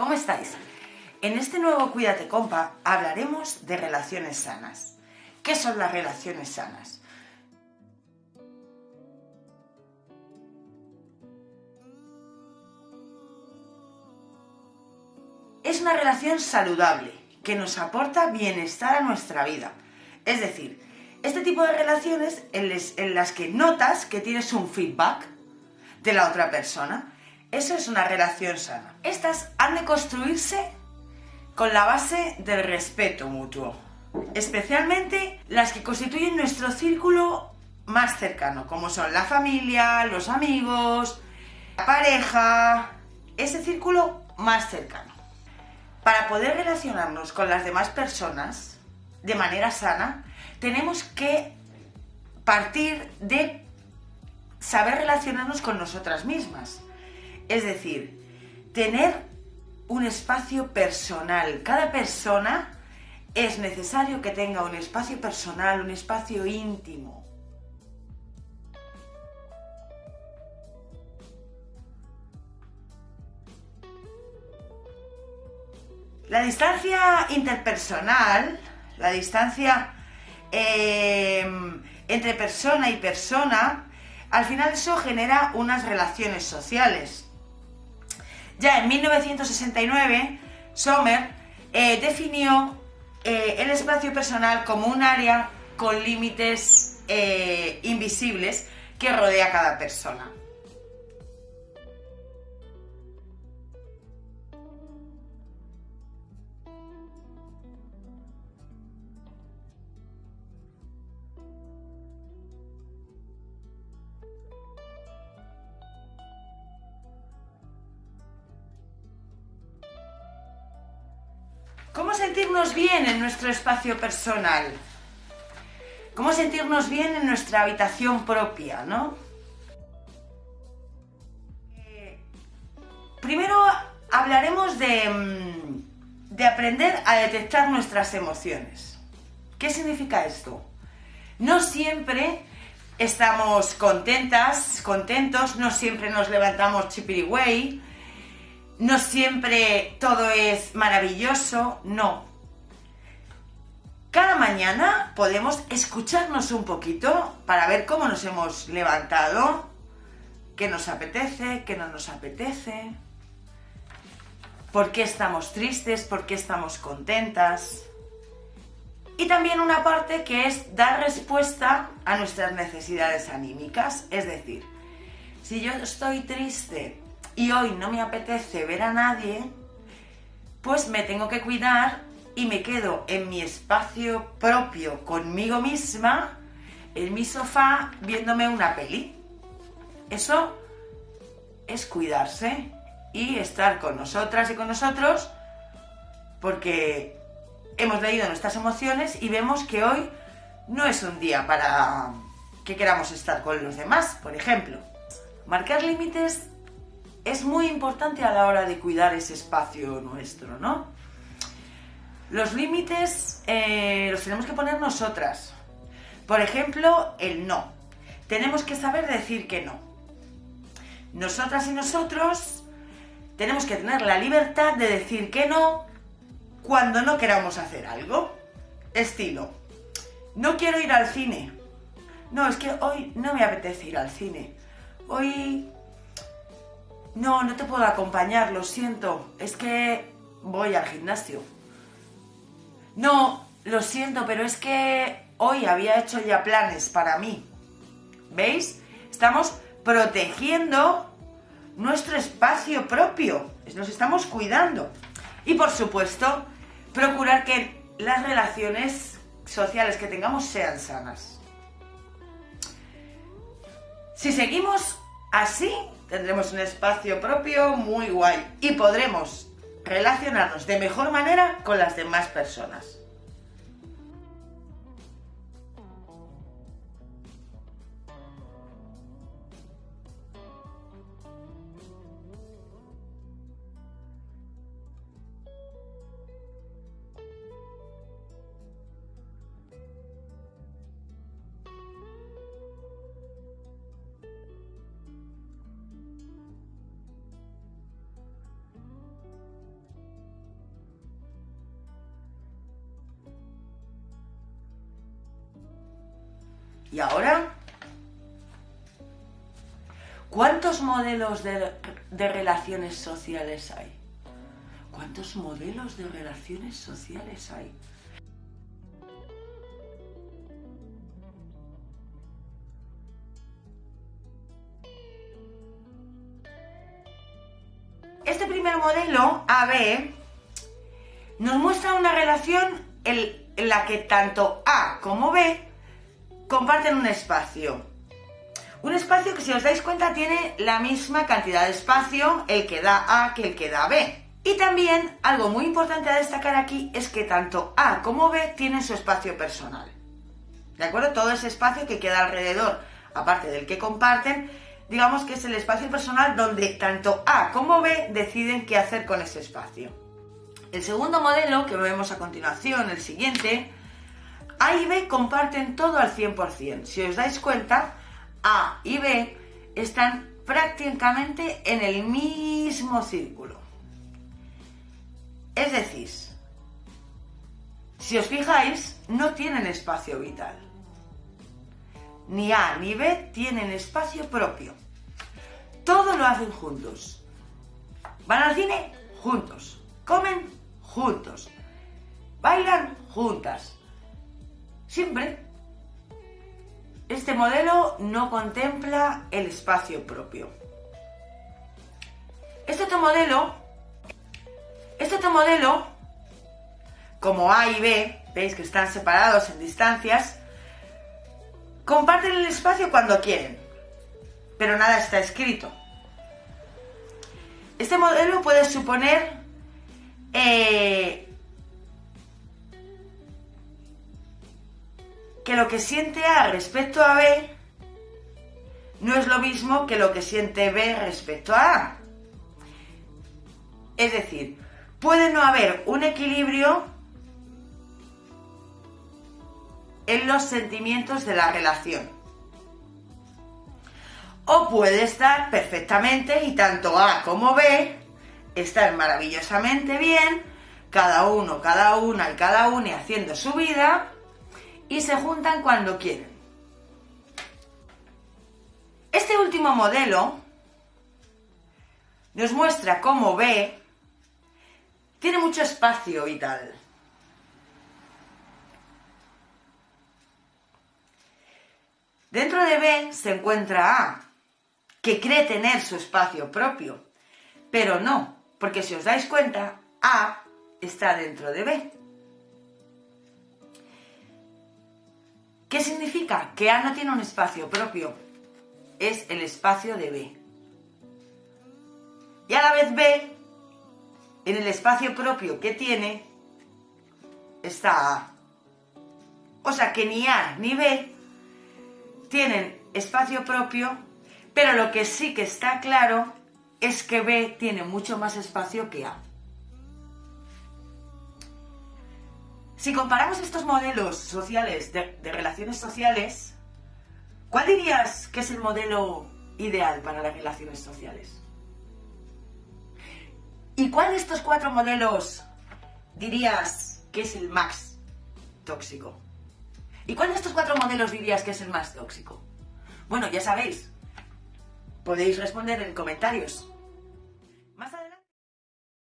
¿Cómo estáis? En este nuevo Cuídate Compa hablaremos de relaciones sanas. ¿Qué son las relaciones sanas? Es una relación saludable que nos aporta bienestar a nuestra vida. Es decir, este tipo de relaciones en, las que notas que tienes un feedback de la otra persona. Eso es una relación sana. Estas han de construirse con la base del respeto mutuo, especialmente las que constituyen nuestro círculo más cercano, como son la familia, los amigos, la pareja, ese círculo más cercano. Para poder relacionarnos con las demás personas de manera sana, tenemos que partir de saber relacionarnos con nosotras mismas. Es decir, tener un espacio personal. Cada persona es necesario que tenga un espacio personal, un espacio íntimo. La distancia interpersonal, la distancia em, entre persona y persona, al final eso genera unas relaciones sociales. Ya en 1969, Sommer eh, definió eh, el espacio personal como un área con límites eh, invisibles que rodea a cada persona. ¿Cómo sentirnos bien en nuestro espacio personal? ¿Cómo sentirnos bien en nuestra habitación propia, no? Eh, primero hablaremos de, mm, de aprender a detectar nuestras emociones. ¿Qué significa esto? No siempre estamos contentas, contentos, no siempre nos levantamos chipirigüey, no siempre todo es maravilloso, no. Cada mañana podemos escucharnos un poquito para ver cómo nos hemos levantado, qué nos apetece, qué no nos apetece, por qué estamos tristes, por qué estamos contentas. Y también una parte que es dar respuesta a nuestras necesidades anímicas, es decir, si yo estoy triste y hoy no me apetece ver a nadie, pues me tengo que cuidar y me quedo en mi espacio propio conmigo misma, en mi sofá, viéndome una peli. Eso es cuidarse y estar con nosotras y con nosotros porque hemos leído nuestras emociones y vemos que hoy no es un día para que queramos estar con los demás, por ejemplo. Marcar límites es muy importante a la hora de cuidar ese espacio nuestro, ¿no? Los límites eh, los tenemos que poner nosotras. Por ejemplo, el no. Tenemos que saber decir que no. Nosotras y nosotros tenemos que tener la libertad de decir que no cuando no queramos hacer algo. Estilo, no quiero ir al cine. No, es que hoy no me apetece ir al cine. Hoy no, no te puedo acompañar, lo siento. Es que voy al gimnasio. No, lo siento, pero es que hoy había hecho ya planes para mí. ¿Veis? Estamos protegiendo nuestro espacio propio. Nos estamos cuidando. Y por supuesto, procurar que las relaciones sociales que tengamos sean sanas. Si seguimos así, tendremos un espacio propio muy guay y podremos relacionarnos de mejor manera con las demás personas. ¿Y ahora? ¿Cuántos modelos de, de relaciones sociales hay? ¿Cuántos modelos de relaciones sociales hay? Este primer modelo, AB, nos muestra una relación en la que tanto A como B comparten un espacio. Un espacio que si os dais cuenta tiene la misma cantidad de espacio el que da A que el que da B. Y también algo muy importante a destacar aquí es que tanto A como B tienen su espacio personal. ¿De acuerdo? Todo ese espacio que queda alrededor, aparte del que comparten, digamos que es el espacio personal donde tanto A como B deciden qué hacer con ese espacio. El segundo modelo que vemos a continuación, el siguiente, A y B comparten todo al 100%. Si os dais cuenta, A y B están prácticamente en el mismo círculo. Es decir, si os fijáis, no tienen espacio vital. Ni A ni B tienen espacio propio. Todo lo hacen juntos. Van al cine juntos. Comen juntos. Bailan juntas. Siempre. Este modelo no contempla el espacio propio. Este otro modelo este otro modelo, como A y B, veis que están separados en distancias, comparten el espacio cuando quieren, pero nada está escrito. Este modelo puede suponer eh, que lo que siente A respecto a B no es lo mismo que lo que siente B respecto a A. Es decir, puede no haber un equilibrio en los sentimientos de la relación. O puede estar perfectamente y tanto A como B están maravillosamente bien, cada uno, cada una y cada una haciendo su vida y se juntan cuando quieren. Este último modelo nos muestra cómo B tiene mucho espacio vital. Dentro de B se encuentra A, que cree tener su espacio propio, pero no, porque si os dais cuenta, A está dentro de B. ¿Qué significa? Que A no tiene un espacio propio, es el espacio de B. Y a la vez B en el espacio propio que tiene está A. O sea que ni A ni B tienen espacio propio, pero lo que sí que está claro es que B tiene mucho más espacio que A. Si comparamos estos modelos sociales de, relaciones sociales, ¿cuál dirías que es el modelo ideal para las relaciones sociales? ¿Y cuál de estos cuatro modelos dirías que es el más tóxico? ¿Y cuál de estos cuatro modelos dirías que es el más tóxico? Bueno, ya sabéis, podéis responder en comentarios.